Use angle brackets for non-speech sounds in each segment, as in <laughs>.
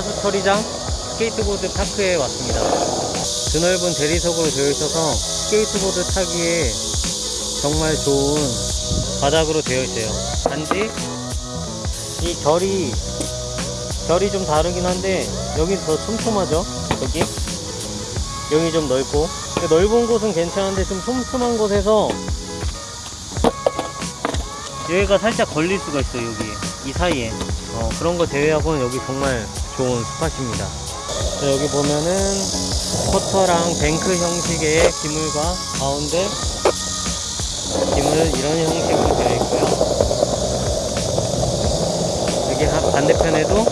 하수처리장 스케이트보드 park에 왔습니다. 드넓은 대리석으로 되어 있어서 스케이트보드 타기에 정말 좋은 바닥으로 되어 있어요. 단지 이 결이 결이 좀 다르긴 한데 여기 더 촘촘하죠? 여기 여기 좀 넓고 넓은 곳은 괜찮은데 좀 촘촘한 곳에서 여기가 살짝 걸릴 수가 있어요 여기 이 사이에 어, 그런 거 제외하고는 여기 정말 좋은 spot입니다 자, 여기 보면은 quarter랑 bank 형식의 기물과 가운데 기물 이런 형식으로 되어 있고요 여기 한- 반대편에도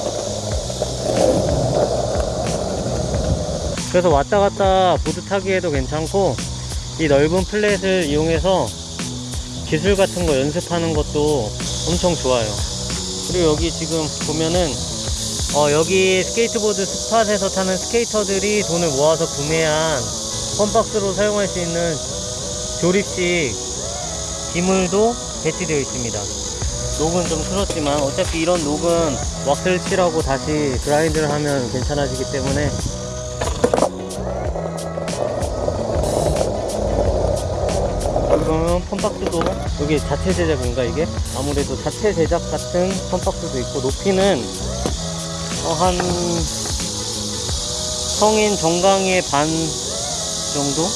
그래서 왔다 갔다 보드 타기에도 괜찮고 이 넓은 flat을 이용해서 기술 같은 거 연습하는 것도 엄청 좋아요. 그리고 여기 지금 보면은 어, 여기 스케이트보드 spot에서 타는 스케이터들이 돈을 모아서 구매한 fun box로 사용할 수 있는 조립식 기물도 배치되어 있습니다. 녹은 좀 틀었지만 어차피 이런 녹은 왁스를 칠하고 다시 grind를 하면 괜찮아지기 때문에 그러면 펌박스도 여기 자체 제작인가 이게? 아무래도 자체 제작 같은 펌박스도 있고 높이는 어, 한 성인 정강의 반 정도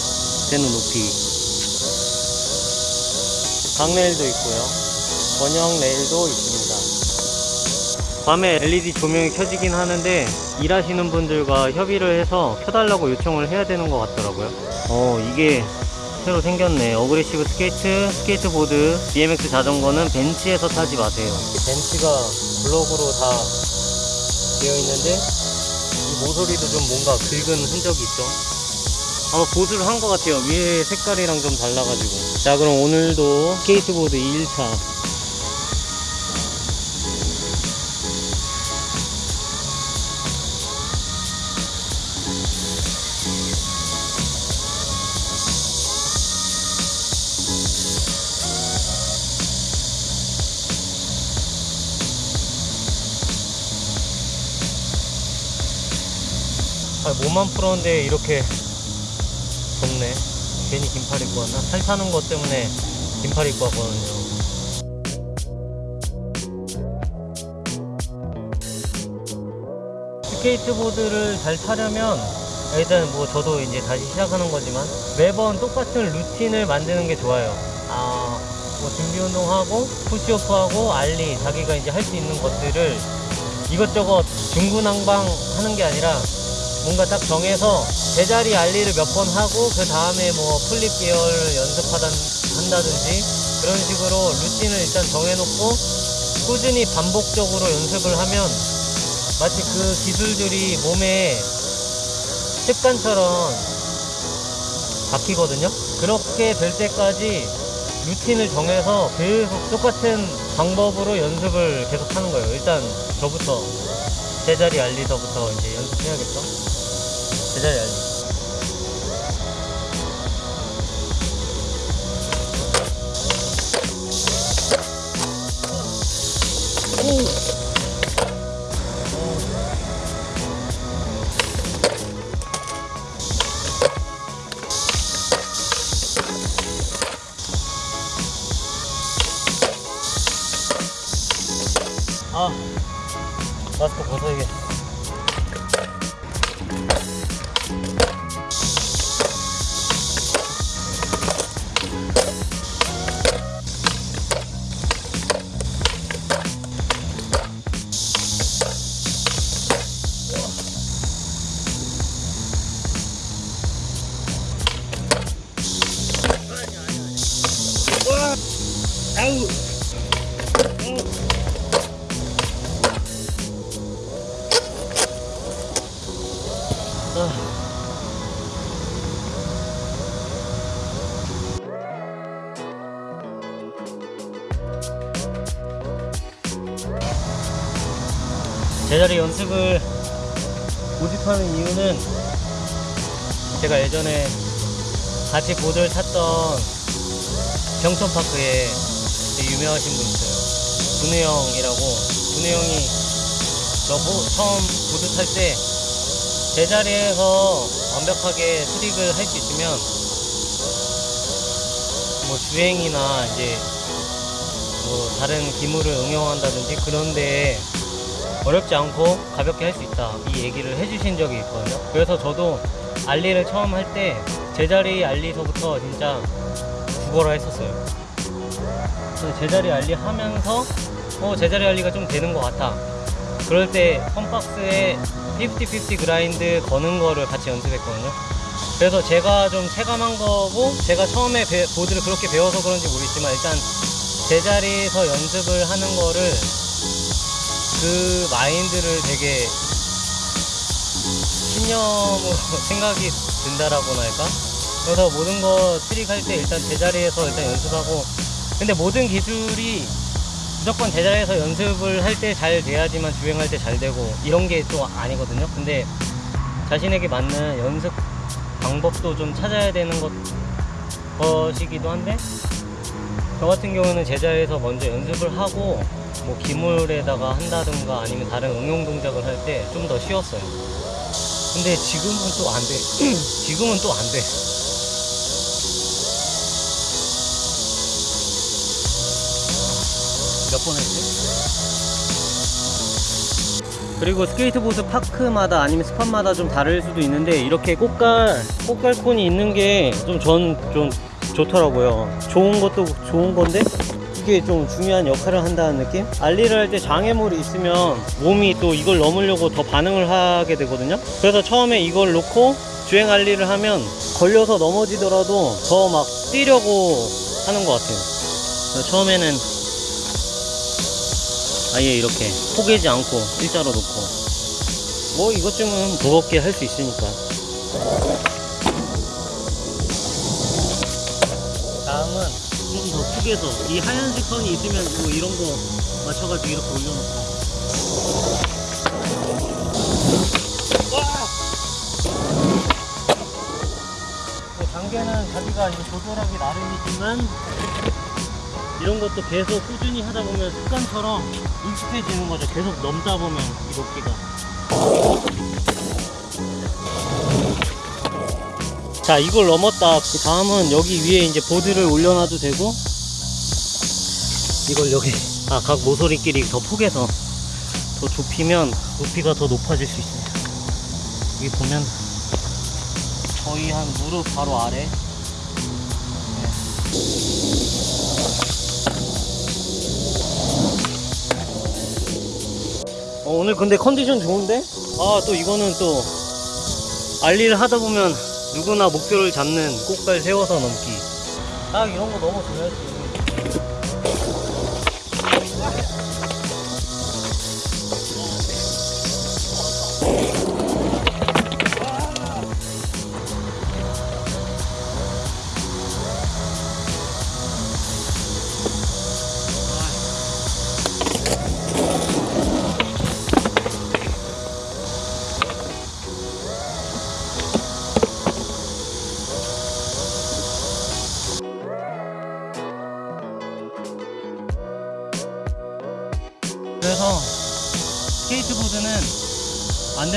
되는 높이 강레일도 있고요 원형 레일도 있습니다 밤에 LED 조명이 켜지긴 하는데 일하시는 분들과 협의를 해서 켜달라고 요청을 해야 되는 것 같더라고요 어 이게 새로 생겼네. aggressive skate, 스케이트보드, BMX 자전거는 벤치에서 타지 마세요. 벤치가 블록으로 다 되어 있는데 이 모서리도 좀 뭔가 긁은 흔적이 있죠. 아마 보수를 한 것 같아요. 위에 색깔이랑 좀 달라가지고. 자, 그럼 오늘도 스케이트보드 2일차. 아, 몸만 풀었는데 이렇게 덥네. 괜히 긴팔 입고 왔나? 살 타는 것 때문에 긴팔 입고 왔거든요. 스케이트보드를 잘 타려면 일단 뭐 저도 이제 다시 시작하는 거지만 매번 똑같은 루틴을 만드는 게 좋아요. 아, 뭐 준비 운동하고 푸시오프하고 알리 자기가 이제 할 수 있는 것들을 이것저것 중구난방 하는 게 아니라 뭔가 딱 정해서 제자리 ollie를 몇 번 하고 그 다음에 뭐 flip 계열을 연습하다 한다든지 그런 식으로 루틴을 일단 정해놓고 꾸준히 반복적으로 연습을 하면 마치 그 기술들이 몸에 습관처럼 박히거든요. 그렇게 될 때까지 루틴을 정해서 계속 똑같은 방법으로 연습을 계속 하는 거예요. 일단 저부터 제자리 알리서부터 이제 연습해야겠죠. 제자리 알리. 아, 예전에 같이 보드를 탔던 경천파크에 되게 유명하신 분 있어요. 준우 형이라고 문우 형이 저 보- 처음 보드 탈 때 제자리에서 완벽하게 트릭을 할 수 있으면 뭐 주행이나 이제 뭐 다른 기물을 응용한다든지 그런데 어렵지 않고 가볍게 할 수 있다. 이 얘기를 해주신 적이 있거든요. 그래서 저도 알리를 처음 할 때 제자리 알리서부터 진짜 죽어라 했었어요. 제자리 알리 하면서 어 제자리 알리가 좀 되는 것 같아. 그럴 때 펌박스에 50-50 그라인드 거는 거를 같이 연습했거든요. 그래서 제가 좀 체감한 거고 제가 처음에 배- 보드를 그렇게 배워서 그런지 모르겠지만 일단 제자리에서 연습을 하는 거를 그 마인드를 되게 신념으로 <laughs> 생각이 든다라고나 할까? 그래서 모든 거 트릭할 때 일단 제자리에서 일단 연습하고 근데 모든 기술이 무조건 제자리에서 연습을 할 때 잘 돼야지만 주행할 때 잘 되고 이런 게 또 아니거든요 근데 자신에게 맞는 연습 방법도 좀 찾아야 되는 것, 것이기도 한데 저 같은 경우는 제자리에서 먼저 연습을 하고 뭐 기물에다가 한다든가 아니면 다른 응용 동작을 할 때 좀 더 쉬웠어요 근데 지금은 또 안 돼. <clears throat> 지금은 또 안 돼. 몇 번 했지? 그리고 스케이트보드 park마다 아니면 spot마다 좀 다를 수도 있는데 이렇게 꼬깔 꼬깔 cone이 있는 게 좀 전 좀 좋더라고요. 좋은 것도 좋은 건데 이게 좀 중요한 역할을 한다는 느낌? ollie를 할 때 장애물이 있으면 몸이 또 이걸 넘으려고 더 반응을 하게 되거든요. 그래서 처음에 이걸 놓고 주행 알리를 하면 걸려서 넘어지더라도 더 막 뛰려고 하는 것 같아요. 처음에는 아예 이렇게 포개지 않고 일자로 놓고 뭐 이것쯤은 무겁게 할 수 있으니까 좀더 푹해서 이 하얀색 선이 있으면 뭐 이런 거 맞춰가지고 이렇게 올려놓고 뭐 단계는 자기가 조절하기 나름이지만 이런 것도 계속 꾸준히 하다 보면 습관처럼 익숙해지는 거죠. 계속 넘다 보면 이 높이가. 자, 이걸 넘었다. 그 다음은 여기 위에 이제 보드를 올려놔도 되고, 이걸 여기, 아, 각 모서리끼리 더 폭에서 더 좁히면 높이가 더 높아질 수 있어요. 여기 보면 거의 한 무릎 바로 아래. 어, 오늘 근데 컨디션 좋은데? 아, 또 이거는 또 알리를 하다 보면 누구나 목표를 잡는 꽃갈 세워서 넘기. 딱 이런 거 너무 좋아했지.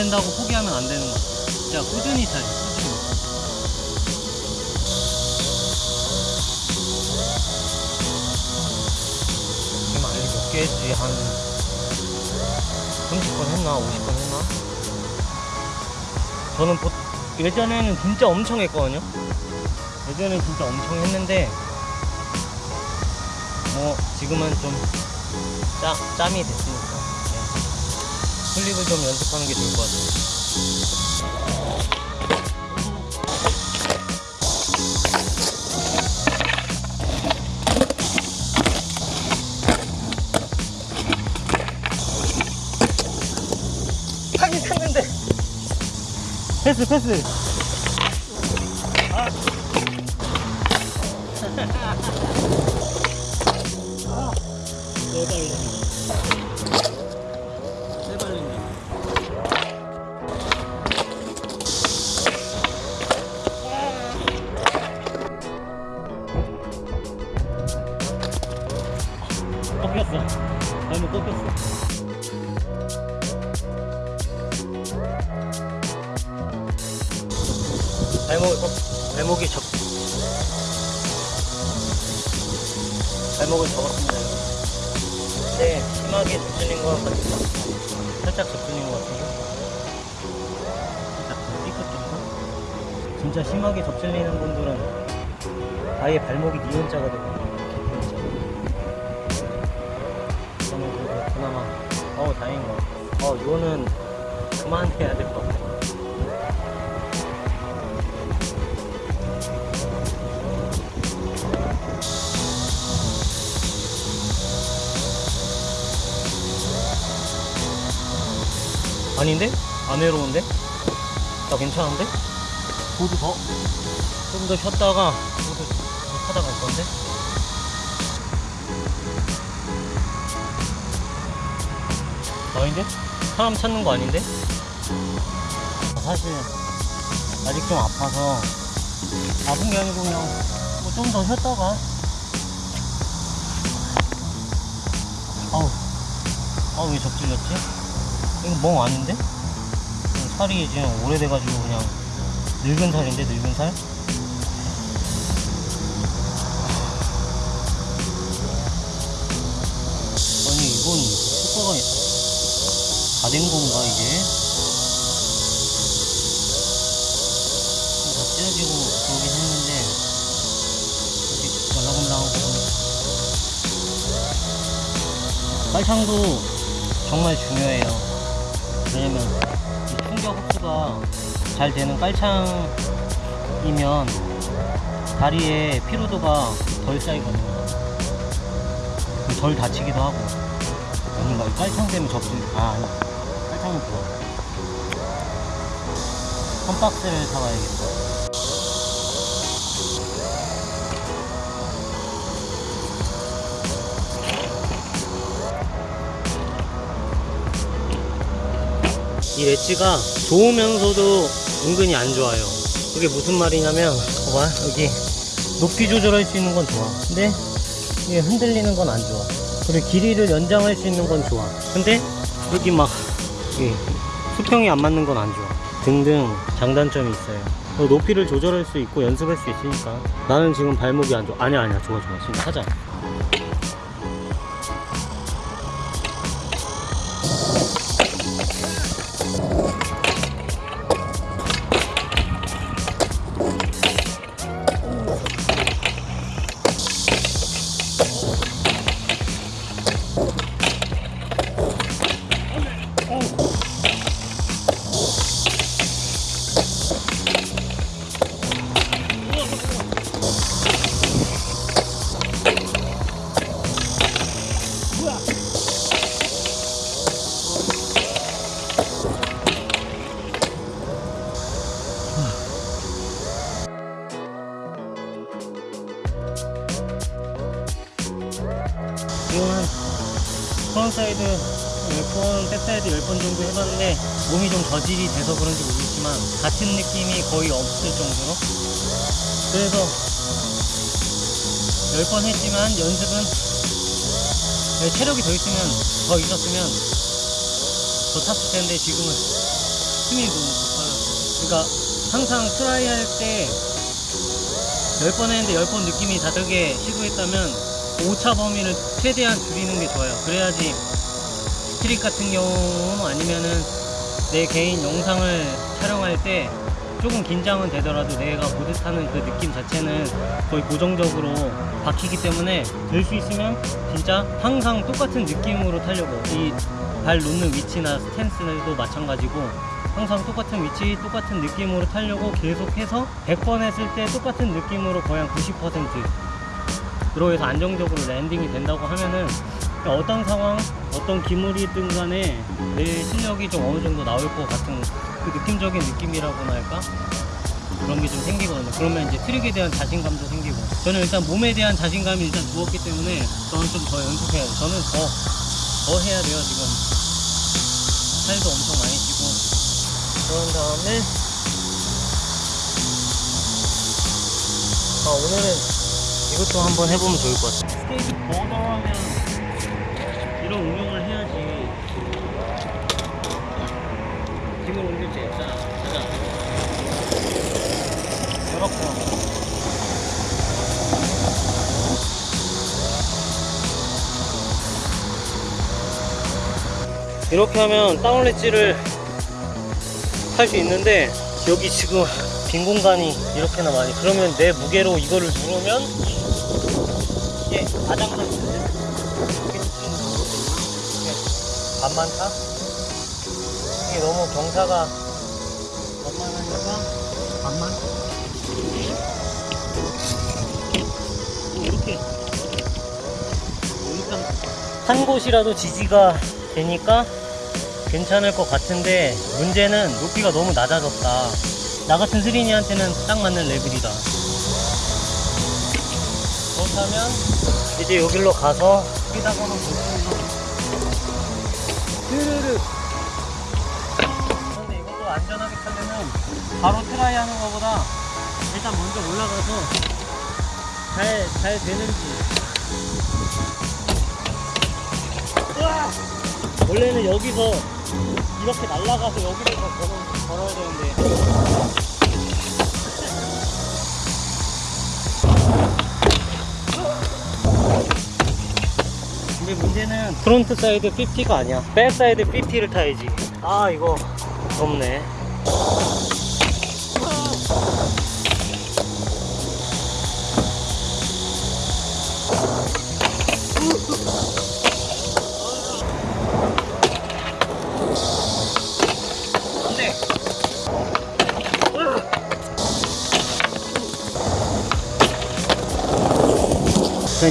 된다고 포기하면 안 되는 거야. 진짜 꾸준히 타요. 꾸준히. 지금 알리 몇개 했지? 한 30번 했나? 50번 했나? 저는 보, 예전에는 진짜 엄청 했거든요. 예전에 진짜 엄청 했는데 뭐 지금은 좀 짜, 짬이 네. 플립을 좀 연습하는 게 좋을 것 같아요 타긴 탔는데 패스 패스 아. <laughs> 대박이다 해발린다. 발목을 접었습니다. 여러분. 네, 심하게 접질린 것 같아요. 살짝 접질린 것 같아요. 살짝 삐끗 정도? 진짜 심하게 접질리는 분들은 아예 발목이 니은자가 되거든요. 저는 그래도 그나마, 어우, 다행인 것 같아요. 어, 이거는 그만해야 될 것 같아요. 아닌데? 안 외로운데? 나 괜찮은데? 보드 더? 좀 더 쉬었다가 보드 더 타다 갈 건데? 아닌데? 사람 찾는 거 아닌데? 사실 아직 좀 아파서 아픈 게 아니고 그냥 뭐 좀 더 쉬었다가 아우 아우 왜 접질렸지? 이거 멍 아닌데? 그냥 살이 지금 오래돼가지고 그냥 늙은 살인데 늙은 살? 아니 이건 효과가 다 된 건가 이게? 다 찢어지고 그러긴 했는데 아직 말랑말랑하고 빨창도 정말 중요해요 왜냐면 이 충격 흡수가 잘 되는 깔창이면 다리에 피로도가 덜 쌓이거든요. 덜 다치기도 하고. 아닌가 이 깔창 때문에 접질 아 아니 깔창은 좋아 한 박스를 사와야겠다 이 엣지가 좋으면서도 은근히 안 좋아요. 그게 무슨 말이냐면, 봐봐, 여기 높이 조절할 수 있는 건 좋아. 근데 이게 흔들리는 건 안 좋아. 그리고 길이를 연장할 수 있는 건 좋아. 근데 여기 막이 수평이 안 맞는 건 안 좋아. 등등 장단점이 있어요. 어, 높이를 조절할 수 있고 연습할 수 있으니까 나는 지금 발목이 안 좋아. 아니야, 아니야, 좋아, 좋아. 지금 하자. 저질이 돼서 그런지 모르겠지만 같은 느낌이 거의 없을 정도로 그래서 10번 했지만 연습은 네, 체력이 더 있으면 더 있었으면 더 탔을 텐데 지금은 힘이 너무 고파요 그러니까 항상 try 할 때 10번 했는데 10번 느낌이 다르게 시도했다면 오차 범위를 최대한 줄이는 게 좋아요. 그래야지 street 같은 경우 아니면은 내 개인 영상을 촬영할 때 조금 긴장은 되더라도 내가 보드 타는 그 느낌 자체는 거의 고정적으로 박히기 때문에 될 수 있으면 진짜 항상 똑같은 느낌으로 타려고. 이 발 놓는 위치나 stance도 마찬가지고 항상 똑같은 위치 똑같은 느낌으로 타려고 계속해서 100번 했을 때 똑같은 느낌으로 거의 한 90% 그로 해서 안정적으로 landing이 된다고 하면은 어떤 상황, 어떤 기물이든 간에 내 실력이 좀 어느 정도 나올 것 같은 그 느낌적인 느낌이라고나 할까? 그런 게 좀 생기거든요. 그러면 이제 trick에 대한 자신감도 생기고. 저는 일단 몸에 대한 자신감이 일단 누웠기 때문에 저는 좀 더 연습해야 돼요. 저는 더, 더 해야 돼요, 지금. 살도 엄청 많이 찌고. 그런 다음에, 아, 오늘은 이것도 한번 해보면 좋을 것 같아요. 스테이지 보더 하면 이런 응용을 해야지. 힘을 옮길 수 있잖아. 가자. 이렇게. 이렇게 하면 다운 렛지를 할 수 있는데 여기 지금 빈 공간이 이렇게나 많이 그러면 내 무게로 이거를 누르면 이게 아장난 반만 타? 이게 너무 경사가 만만하니까 반만 이렇게. 일단 한 곳이라도 지지가 되니까 괜찮을 것 같은데 문제는 높이가 너무 낮아졌다. 나 같은 스린이한테는 딱 맞는 레벨이다. 그렇다면 이제 여기로 가서 여기다가 한번 드르르 바로 try 하는 것보다 일단 먼저 올라가서 잘, 잘 되는지. 으아! 원래는 여기서 이렇게 날아가서 여기를 더 걸어, 걸어야 되는데. 근데 문제는 frontside 50가 아니야. backside 50를 타야지. 아 이거. 덥네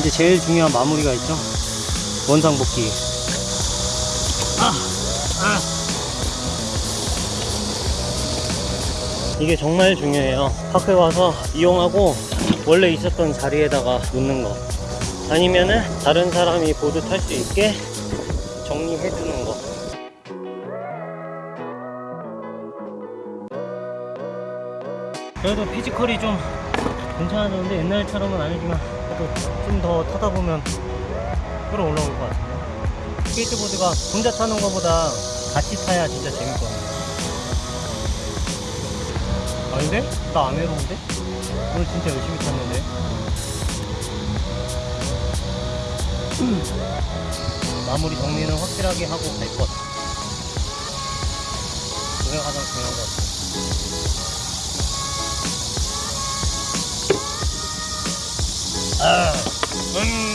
이제 제일 중요한 마무리가 있죠? 원상 복귀. 아, 아. 이게 정말 중요해요. 파크에 와서 이용하고 원래 있었던 자리에다가 놓는 거. 아니면은 다른 사람이 보드 탈 수 있게 정리해 주는 거. 그래도 피지컬이 좀 괜찮아졌는데 옛날처럼은 아니지만 그래도 좀 더 타다 보면 끌어올라올 것 같은데 스케이트보드가 혼자 타는 것보다 같이 타야 진짜 재밌거든요 아닌데? 나안 해로운데? 오늘 진짜 열심히 탔는데 마무리 정리는 확실하게 하고 갈 것. 그게 가장 중요한 것 같아. 아, 음.